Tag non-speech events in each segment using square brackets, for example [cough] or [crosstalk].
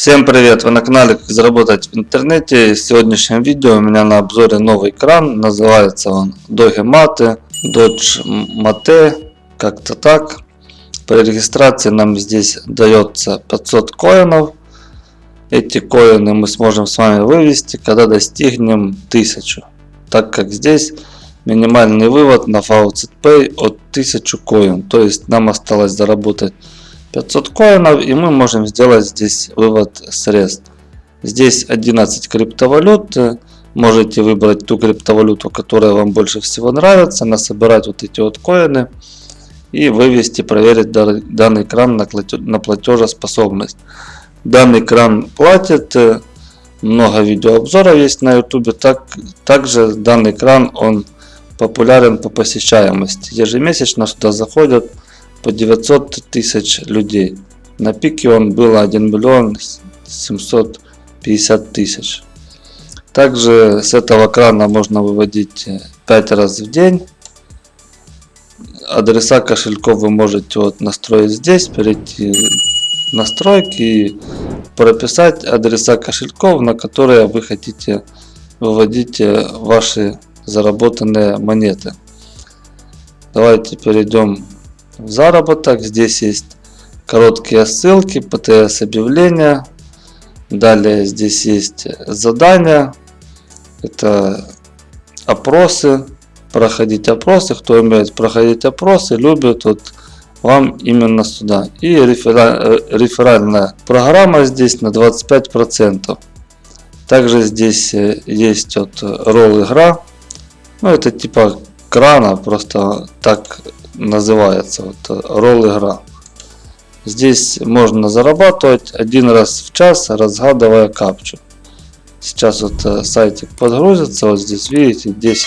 Всем привет! Вы на канале Как заработать в интернете. В сегодняшнем видео у меня на обзоре новый кран. Называется он Doge Mate, Dodge Mate, как-то так. При регистрации нам здесь дается 500 коинов. Эти коины мы сможем с вами вывести, когда достигнем 1000. Так как здесь минимальный вывод на Faucet Pay от 1000 коин. То есть нам осталось заработать 500 коинов и мы можем сделать здесь вывод средств. Здесь 11 криптовалют. Можете выбрать ту криптовалюту, которая вам больше всего нравится, насобирать вот эти вот коины и вывести, проверить данный кран на платежеспособность. Данный кран платит, много видеообзоров есть на YouTube. Так, также данный кран он популярен по посещаемости. Ежемесячно сюда заходят по 900 тысяч людей. На пике он был 1 миллион 750 тысяч. Также с этого крана можно выводить 5 раз в день. Адреса кошельков вы можете вот настроить здесь, перейти в настройки и прописать адреса кошельков, на которые вы хотите выводить ваши заработанные монеты. Давайте перейдем заработок. Здесь есть короткие ссылки, ПТС объявления. Далее здесь есть задания. Это опросы. Проходить опросы. Кто умеет проходить опросы, любит вот вам именно сюда. И реферальная программа здесь на 25%. Также здесь э, есть вот ролл игра. Ну это типа крана, просто так называется вот ролл игра. Здесь можно зарабатывать один раз в час, разгадывая капчу. Сейчас вот э, сайтик подгрузится, вот здесь видите 10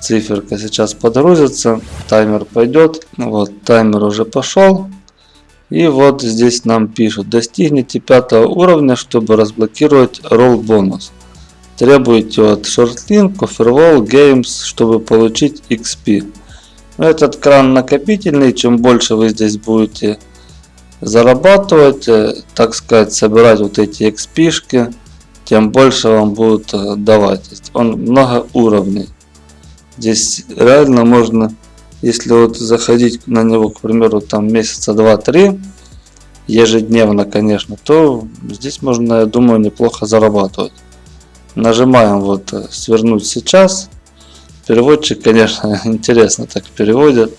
циферка сейчас подгрузится, таймер пойдет, вот таймер уже пошел. И вот здесь нам пишут, достигните пятого уровня, чтобы разблокировать ролл бонус. Требуете от ShortLink, Offerwall Games, чтобы получить XP. Этот кран накопительный, чем больше вы здесь будете зарабатывать, э, так сказать, собирать вот эти XP, тем больше вам будут э, давать. Он много уровней. Здесь реально можно, если вот заходить на него, к примеру, там месяца 2-3, ежедневно, конечно, то здесь можно, я думаю, неплохо зарабатывать. Нажимаем вот э, свернуть сейчас. Переводчик, конечно, [laughs] интересно так переводит.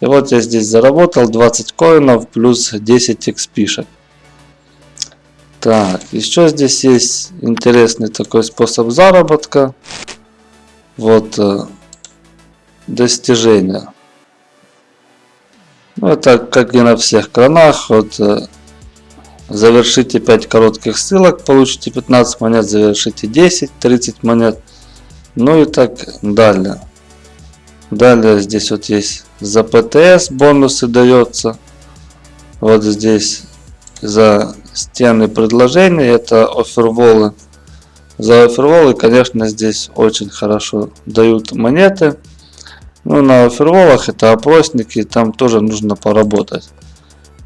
И вот я здесь заработал 20 коинов плюс 10 XP. Так, еще здесь есть интересный такой способ заработка. Вот э, достижения. Ну, это как и на всех кранах. Вот э, завершите 5 коротких ссылок, получите 15 монет, завершите 10, 30 монет. Ну и так далее. Далее здесь вот есть за ПТС бонусы дается. Вот здесь за стены предложений это оферволы. За оферволы, конечно, здесь очень хорошо дают монеты. Ну, на оферволах это опросники, там тоже нужно поработать.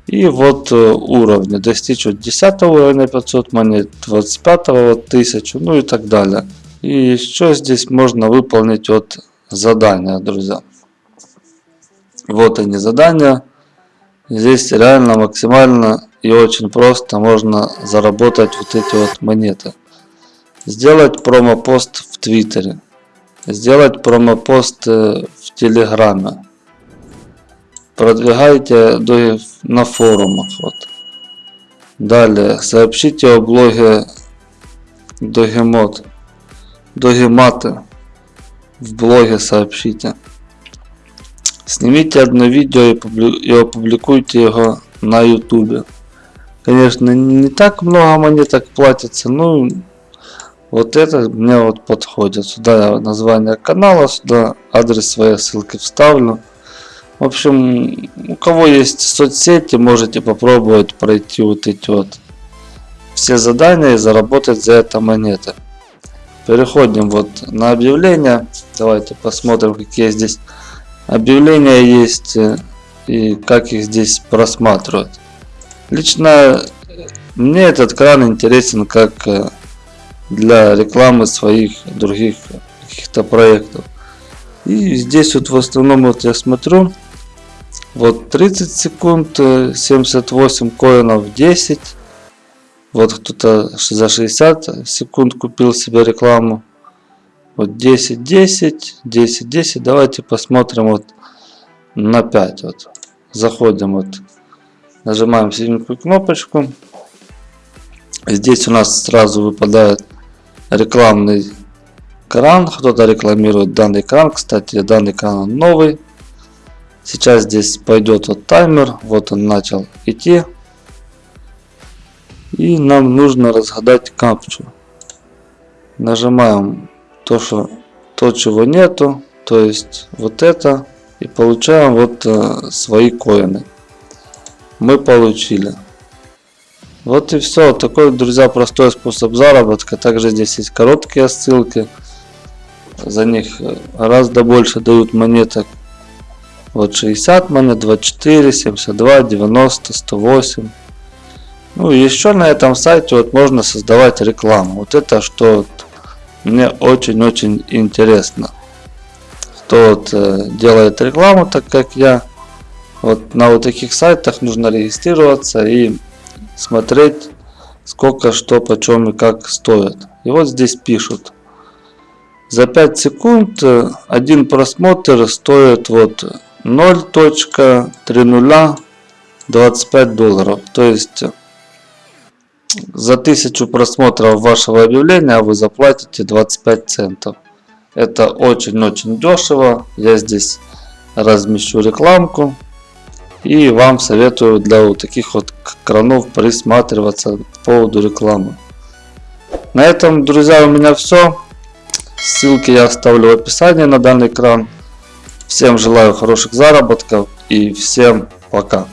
И вот э, уровни. Достичь вот 10 уровня 500 монет, 25 вот 1000, ну и так далее. И еще здесь можно выполнить вот задания, друзья. Вот они задания. Здесь реально максимально и очень просто можно заработать вот эти вот монеты. Сделать промо-пост в Твиттере. Сделать промо-пост э, в Телеграме. Продвигайте на форумах. Вот. Далее сообщите о блоге Догемод. Догематы в блоге сообщите. Снимите одно видео и опубликуйте его на ютубе. Конечно, не так много монеток платится, но вот это мне вот подходит. Сюда название канала, сюда адрес своей ссылки вставлю. В общем, у кого есть соцсети, можете попробовать пройти вот эти вот все задания и заработать за это монеты. Переходим вот на объявления. Давайте посмотрим, какие здесь объявления есть э, и как их здесь просматривать. Лично мне этот кран интересен как э, для рекламы своих других каких-то проектов. И здесь вот в основном вот я смотрю, вот 30 секунд, 78 коинов 10. Вот кто-то за 60 секунд купил себе рекламу. Вот 10, 10, 10, 10. Давайте посмотрим вот на 5. Вот. Заходим вот. Нажимаем синенькую кнопочку. Здесь у нас сразу выпадает рекламный кран. Кто-то рекламирует данный кран. Кстати, данный кран новый. Сейчас здесь пойдет вот таймер. Вот он начал идти. И нам нужно разгадать капчу. Нажимаем то, что то, чего нету. То есть вот это. И получаем вот э, свои коины. Мы получили. Вот и все. Такой, друзья, простой способ заработка. Также здесь есть короткие ссылки. За них э, гораздо больше дают монеток. Вот 60 монет, 24, 72, 90, 108. Ну и еще на этом сайте вот можно создавать рекламу. Вот это что вот мне очень-очень интересно. Кто вот э, делает рекламу, так как я. Вот на вот таких сайтах нужно регистрироваться и смотреть сколько что почем и как стоит. И вот здесь пишут. За 5 секунд э, один просмотр стоит вот 0.3025 долларов. То есть за 1000 просмотров вашего объявления вы заплатите 25 центов. Это очень-очень дешево. Я здесь размещу рекламку. И вам советую для вот таких вот кранов присматриваться по поводу рекламы. На этом, друзья, у меня все. Ссылки я оставлю в описании на данный кран. Всем желаю хороших заработков и всем пока.